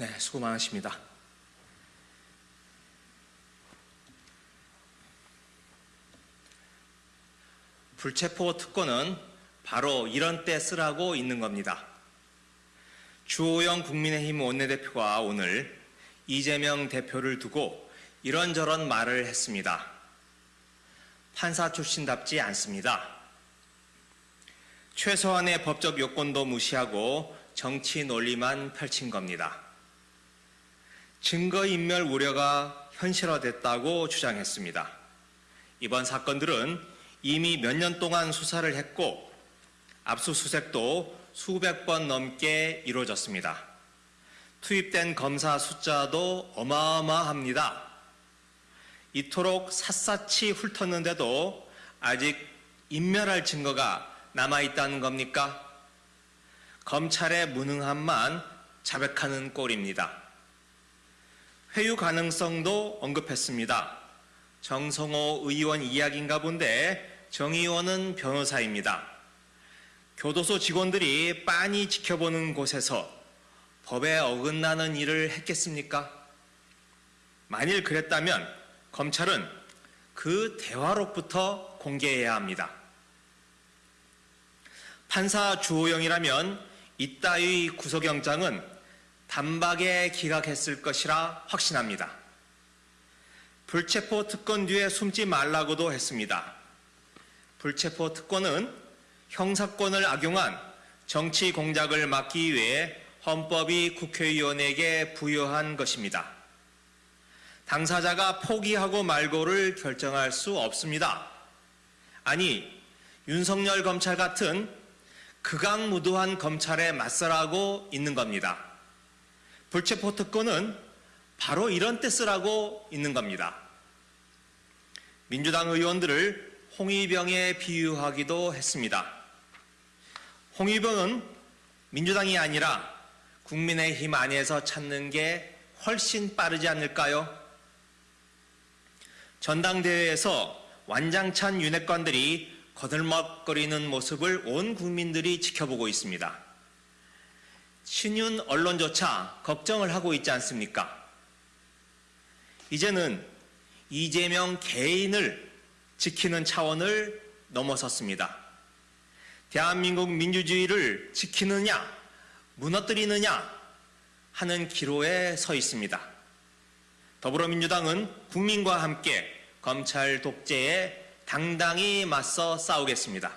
네, 수고 많으십니다. 불체포 특권은 바로 이런 때 쓰라고 있는 겁니다. 주호영 국민의힘 원내대표가 오늘 이재명 대표를 두고 이런저런 말을 했습니다. 판사 출신답지 않습니다. 최소한의 법적 요건도 무시하고 정치 논리만 펼친 겁니다. 증거인멸 우려가 현실화됐다고 주장했습니다. 이번 사건들은 이미 몇 년 동안 수사를 했고 압수수색도 수백 번 넘게 이루어졌습니다. 투입된 검사 숫자도 어마어마합니다. 이토록 샅샅이 훑었는데도 아직 인멸할 증거가 남아있다는 겁니까? 검찰의 무능함만 자백하는 꼴입니다. 회유 가능성도 언급했습니다. 정성호 의원 이야기인가 본데 정 의원은 변호사입니다. 교도소 직원들이 빤히 지켜보는 곳에서 법에 어긋나는 일을 했겠습니까? 만일 그랬다면 검찰은 그 대화록부터 공개해야 합니다. 판사 주호영이라면 이따위 구속영장은 단박에 기각했을 것이라 확신합니다. 불체포 특권 뒤에 숨지 말라고도 했습니다. 불체포 특권은 형사권을 악용한 정치 공작을 막기 위해 헌법이 국회의원에게 부여한 것입니다. 당사자가 포기하고 말고를 결정할 수 없습니다. 아니, 윤석열 검찰 같은 극악무도한 검찰에 맞서라고 있는 겁니다. 불체포 특권은 바로 이런 때 쓰라고 있는 겁니다. 민주당 의원들을 홍위병에 비유하기도 했습니다. 홍위병은 민주당이 아니라 국민의힘 안에서 찾는 게 훨씬 빠르지 않을까요? 전당대회에서 완장찬 윤핵관들이 거들먹거리는 모습을 온 국민들이 지켜보고 있습니다. 신윤 언론조차 걱정을 하고 있지 않습니까? 이제는 이재명 개인을 지키는 차원을 넘어섰습니다. 대한민국 민주주의를 지키느냐, 무너뜨리느냐 하는 기로에 서 있습니다. 더불어민주당은 국민과 함께 검찰 독재에 당당히 맞서 싸우겠습니다.